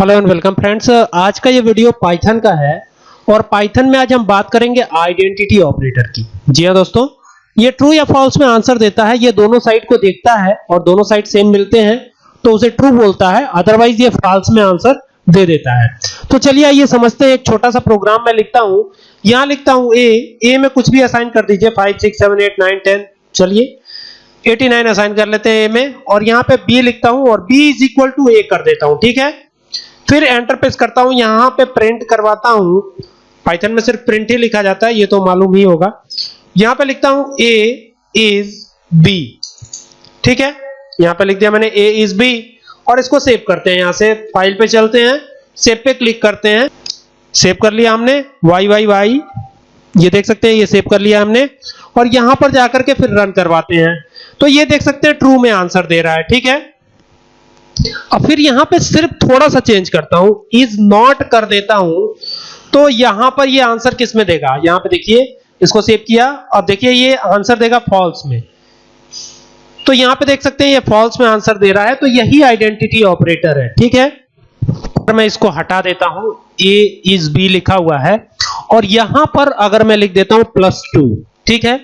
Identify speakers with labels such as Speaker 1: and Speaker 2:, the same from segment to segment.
Speaker 1: Hello and welcome friends, आज का ये वीडियो पाइथन का है और पाइथन में आज हम बात करेंगे आइडेंटिटी ऑपरेटर की। जी हाँ दोस्तों, ये ट्रू या फॉल्स में आंसर देता है, ये दोनों साइड को देखता है और दोनों साइड सेम मिलते हैं तो उसे ट्रू बोलता है अदरवाइज़ ये फॉल्स में आंसर दे देता है। तो चलिए आइए समझते हैं, एक छोटा सा प्रोग्राम मैं लिखता हूँ। यहाँ लिखता हूँ ए ए में कुछ भी असाइन कर दीजिए 5 6 7 8 9 10 चलिए। 89 असाइन कर लेते हैं ए में, और यहाँ पे बी लिखता हूँ और B is equal to A कर देता हूँ, ठीक है? फिर एंटर प्रेस करता हूँ, यहाँ पे प्रिंट करवाता हूँ। पाइथन में सिर्फ़ प्रिंट ही लिखा जाता है, ये तो मालूम ही होगा। यहाँ पे लिखता हूँ ए इज़ बी ठीक है? यहाँ पे लिख दिया मैंने ए इज़ बी और इसको सेव करते हैं यहाँ से। फ़ाइल पे चलते हैं सेव पे क्लिक करते हैं। सेव कर लिया हमने वाई वाई वाई ये देख सकते हैं, ये सेव कर लिया हमने। और यहाँ पर जाकर के फिर रन करवाते हैं। तो ये देख सकते हैं ट्रू में आंसर दे रहा है, ठीक है? अब फिर यहाँ पे सिर्फ़ थोड़ा सा चेंज करता हूँ। इज़ नॉट कर देता हूँ तो यहाँ पर ये आंसर किसमें देगा? यहाँ पे देखिए, इसको सेव किया। अब देखिए, ये आंसर देगा फॉल्स में। तो यहाँ पे देख सकते हैं, ये फॉल्स में आंसर दे रहा है। तो यही आइडेंटिटी ऑपरेटर है, ठीक है? और मैं इसको हटा देता हूँ ए इज़ बी लिखा हुआ है। और यहाँ पर अगर मैं लिख देता हूँ प्लस टू ठीक है?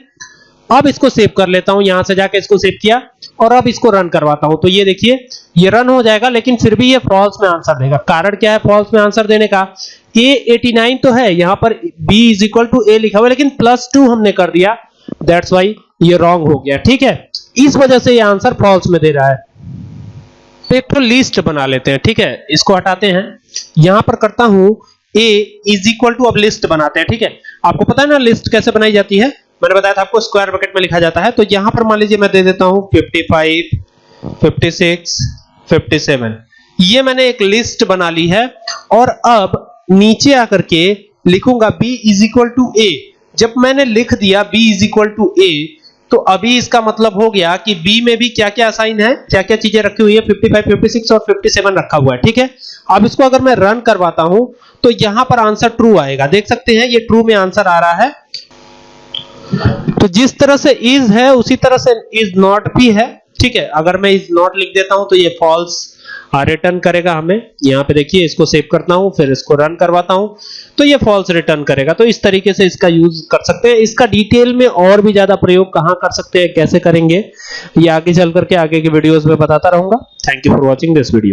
Speaker 1: अब इसको सेव कर लेता हूँ। यहाँ से जाके इसको सेव किया। और अब इसको रन करवाता हूँ। तो ये देखिए, ये रन हो जाएगा, लेकिन फिर भी ये फॉल्स में आंसर देगा। कारण क्या है फॉल्स में आंसर देने का? ए 89 तो है, यहाँ पर b is equal to A लिखा हुआ है, लेकिन प्लस टू हमने कर दिया। दैट्स वाई ये रॉन्ग हो गया, ठीक है? इस वजह से ये आंसर फॉल्स में दे रहा है। तो एक तो लिस्ट बना लेते हैं, ठीक है? इसको हटाते हैं। यहाँ पर करता हूँ, a इज़ इक्वल टू अब लिस्ट बनाते हैं, ठीक है? आपको पता है ना लिस्ट कैसे बनाई जाती है? मैंने बताया था आपको स्क्वायर ब्रैकेट में लिखा जाता है तो यहाँ पर मान लीजिए मैं दे देता हूँ 55 56 57 ये मैंने एक लिस्ट बना ली है, और अब नीचे आकर के लिखूँगा b is equal to A जब मैंने लिख दिया b is equal to A तो अभी इसका मतलब हो गया कि b में भी क्या क्या असाइन है क्या क्या चीज़ें रखी हुई है 55 56 और 57 रखा हुआ है, ठीक है? अब इसको अगर मैं रन करवाता हूँ तो यहाँ पर आंसर ट्रू आएगा। देख सकते हैं, ये ट्रू में आंसर आ रहा है। तो जिस तरह से इज़ है, उसी तरह से इज़ नॉट भी है। ठीक है? अगर मैं इज़ नॉट लिख देता हूँ तो ये फॉल्स रिटर्न करेगा हमें। यहाँ पे देखिए, इसको सेव करता हूँ, फिर इसको रन करवाता हूँ तो ये फॉल्स रिटर्न करेगा। तो इस तरीके से इसका यूज़ कर सकते हैं। इसका डिटेल में और भी ज़्यादा प्रयोग कहाँ कर सकते हैं, कैसे करेंगे, ये आगे चल करके आगे की वीडियोस में बताता रहूँगा। Thank you for watching this video